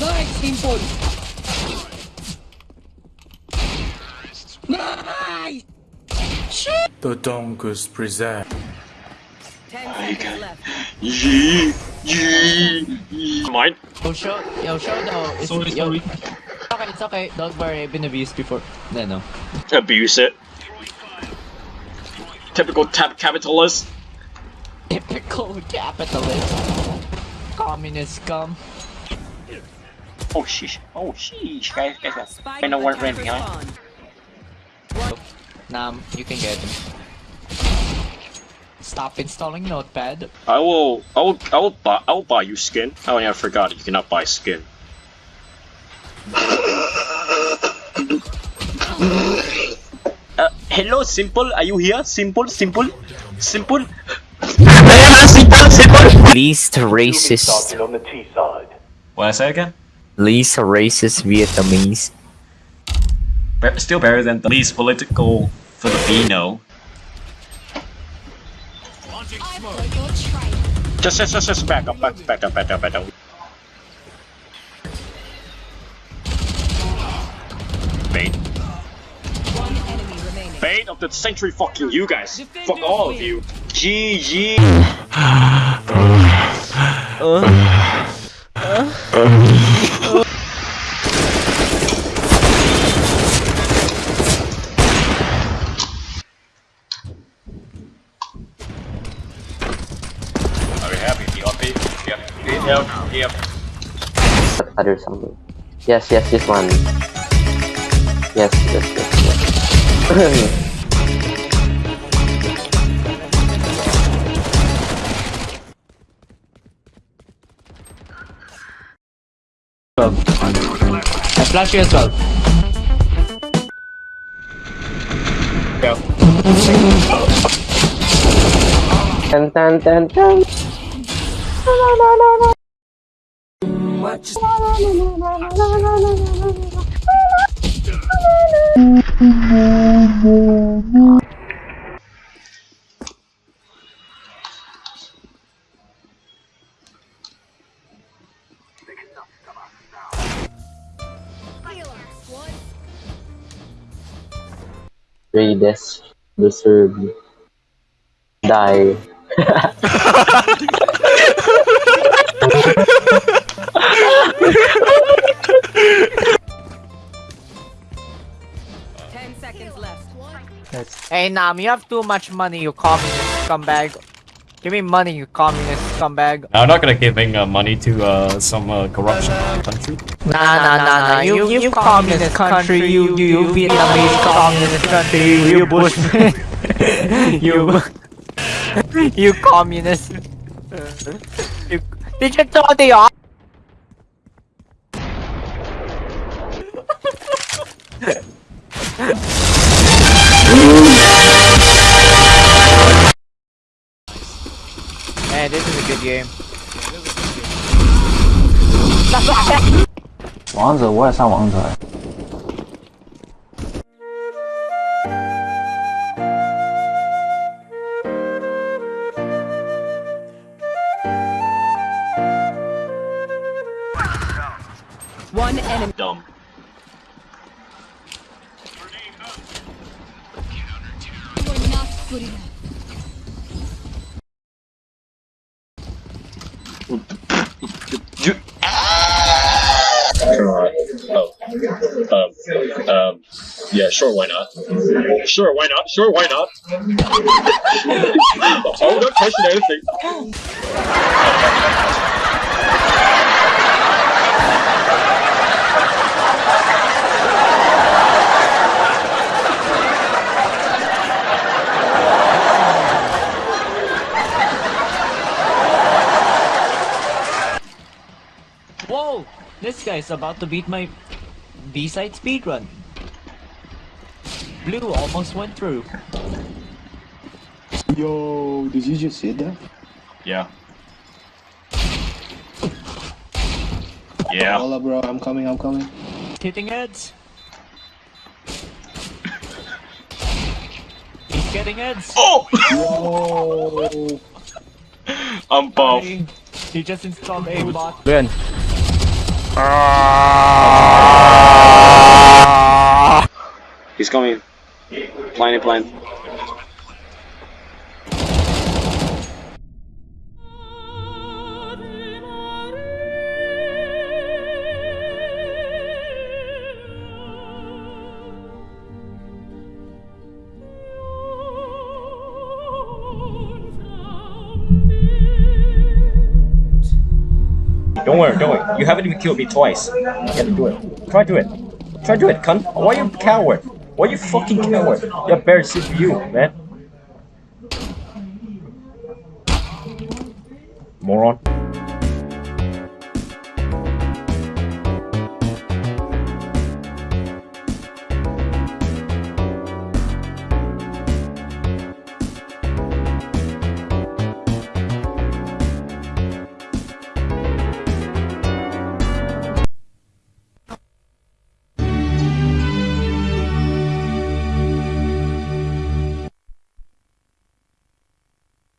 Nice, simple. Nice. The Dongus present. Ten seconds left. Yee, yee, Mine. Yo, show, yo, show though. It's, Sorry, yo, sorry. It's okay, it's okay. Don't worry, I've been abused before. No, no. Abuse it. Typical tap capitalist. Typical capitalist. Communist scum. Oh sheesh. Oh sheesh. Guys, guys, guys. I know where it ran behind. Nam, you can get him. Stop installing Notepad. I will. I will. I will buy. I will buy you skin. Oh yeah, I forgot. You cannot buy skin. uh, hello, simple. Are you here? Simple, simple, simple. simple, simple. Least racist, What I say again? Least racist Vietnamese. Be- still better than the least political Filipino. Just, just, just, just back up, back, back up, back up, back up. Bait. One. Bait of the century, fucking you guys. Fuck all of you. GG. Are we happy? You happy? Yep. Yep. Yep. other something. Yes, yes, this one. Yes, yes, yes, yes. I flash you as well. Go. Dun, dun, dun, dun. Raides deserve die. Hey Nam, you have too much money, you communist scumbag. Give me money, you communist scumbag. I'm not gonna giving uh, money to uh, some uh, corruption country. Nah, nah, nah, nah. You, you, communist country. You, you, you Vietnamese communist country. You, you you, you communist. you, did you throw the off? good game. 王者我也上王者。 One enemy. Dumb. You. Um. Um. Yeah. Sure. Why not? Sure. Why not? Sure. Why not? oh, not question anything. Whoa! This guy's about to beat my B-side speedrun. Blue almost went through. Yo, did you just say that? Yeah. Yeah. Hold up, bro. I'm coming. I'm coming. Hitting heads. He's getting heads. Oh! Whoa. I'm buff. He, he just installed a bot. Glenn, He's coming. Blind blind. Don't worry, don't worry. You haven't even killed me twice. You gotta do it. Try to do it. Try to do it, cunt. Why you coward? Why you fucking coward? You're for you, man. Moron.